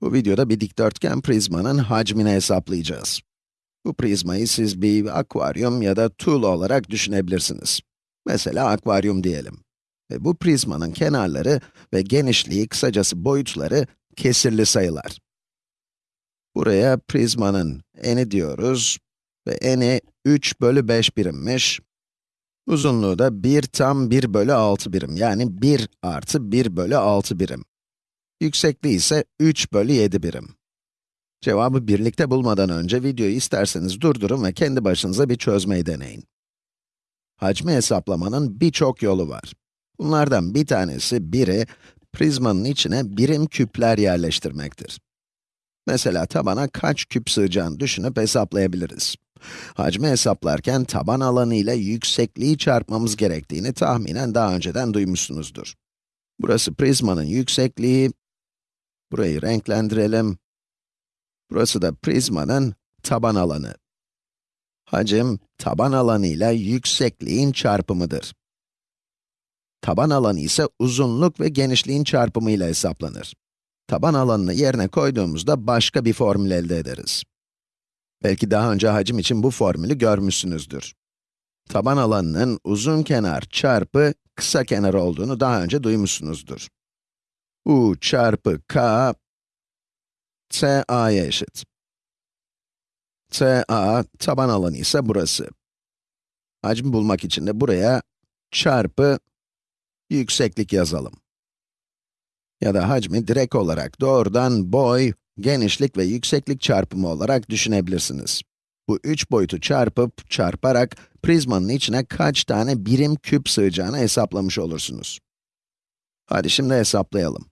Bu videoda bir dikdörtgen prizmanın hacmini hesaplayacağız. Bu prizmayı siz bir akvaryum ya da tuğla olarak düşünebilirsiniz. Mesela akvaryum diyelim. Ve bu prizmanın kenarları ve genişliği, kısacası boyutları kesirli sayılar. Buraya prizmanın eni diyoruz ve eni 3 bölü 5 birimmiş. Uzunluğu da 1 tam 1 bölü 6 birim, yani 1 artı 1 bölü 6 birim. Yüksekliği ise 3 bölü 7 birim. Cevabı birlikte bulmadan önce videoyu isterseniz durdurun ve kendi başınıza bir çözmeyi deneyin. Hacmi hesaplamanın birçok yolu var. Bunlardan bir tanesi, biri, prizmanın içine birim küpler yerleştirmektir. Mesela tabana kaç küp sığacağını düşünüp hesaplayabiliriz. Hacmi hesaplarken taban alanı ile yüksekliği çarpmamız gerektiğini tahminen daha önceden duymuşsunuzdur. Burası prizmanın yüksekliği, burayı renklendirelim. Burası da prizmanın taban alanı. Hacim, taban alanı ile yüksekliğin çarpımıdır. Taban alanı ise uzunluk ve genişliğin çarpımı ile hesaplanır. Taban alanını yerine koyduğumuzda başka bir formül elde ederiz. Belki daha önce hacim için bu formülü görmüşsünüzdür. Taban alanının uzun kenar çarpı kısa kenar olduğunu daha önce duymuşsunuzdur. U çarpı k, TA'ya eşit. TA, taban alanı ise burası. Hacmi bulmak için de buraya çarpı yükseklik yazalım. Ya da hacmi direkt olarak doğrudan boy, genişlik ve yükseklik çarpımı olarak düşünebilirsiniz. Bu üç boyutu çarpıp, çarparak prizmanın içine kaç tane birim küp sığacağını hesaplamış olursunuz. Hadi şimdi hesaplayalım.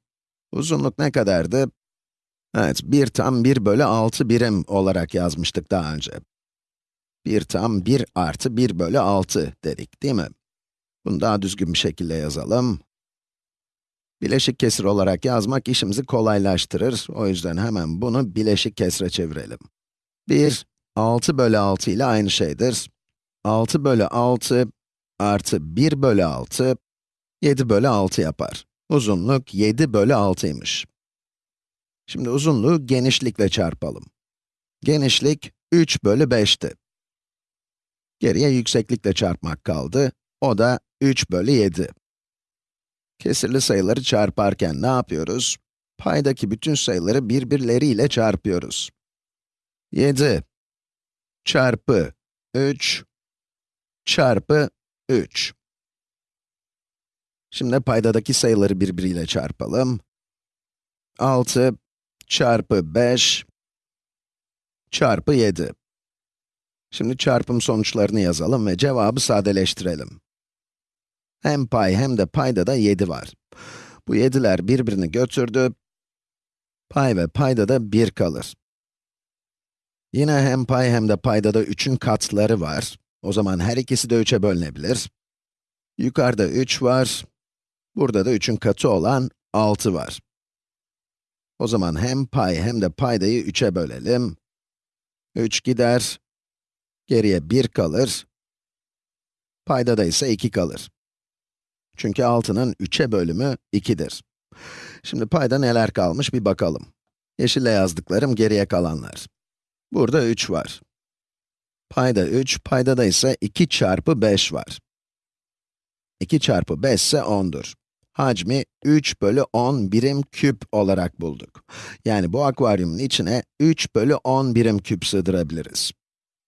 Uzunluk ne kadardı? Evet, 1 tam 1 bölü 6 birim olarak yazmıştık daha önce. 1 tam 1 artı 1 bölü 6 dedik, değil mi? Bunu daha düzgün bir şekilde yazalım. Bileşik kesir olarak yazmak işimizi kolaylaştırır. O yüzden hemen bunu bileşik kesre çevirelim. 1, 6 bölü 6 ile aynı şeydir. 6 bölü 6 artı 1 bölü 6, 7 bölü 6 yapar. Uzunluk 7 bölü 6'ymış. Şimdi uzunluğu genişlikle çarpalım. Genişlik 3 bölü 5'ti. Geriye yükseklikle çarpmak kaldı. O da 3 bölü 7. Kesirli sayıları çarparken ne yapıyoruz? Paydaki bütün sayıları birbirleriyle çarpıyoruz. 7 çarpı 3 çarpı 3. Şimdi paydadaki sayıları birbiriyle çarpalım. 6 çarpı 5 çarpı 7. Şimdi çarpım sonuçlarını yazalım ve cevabı sadeleştirelim. Hem pay hem de payda da 7 var. Bu 7'ler birbirini götürdü. Pay ve payda da 1 kalır. Yine hem pay hem de payda da 3'ün katları var. O zaman her ikisi de 3'e bölünebilir. Yukarıda 3 var. Burada da 3'ün katı olan 6 var. O zaman hem pay hem de paydayı 3'e bölelim. 3 gider. Geriye 1 kalır. Paydada ise 2 kalır. Çünkü 6'nın 3'e bölümü 2'dir. Şimdi payda neler kalmış bir bakalım. Yeşille yazdıklarım geriye kalanlar. Burada 3 var. Payda 3, paydada ise 2 çarpı 5 var. 2 çarpı 5 ise 10'dur. Hacmi 3 bölü 10 birim küp olarak bulduk. Yani bu akvaryumun içine 3 bölü 10 birim küp sığdırabiliriz.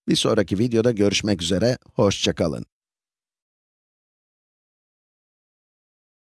Bir sonraki videoda görüşmek üzere, hoşçakalın.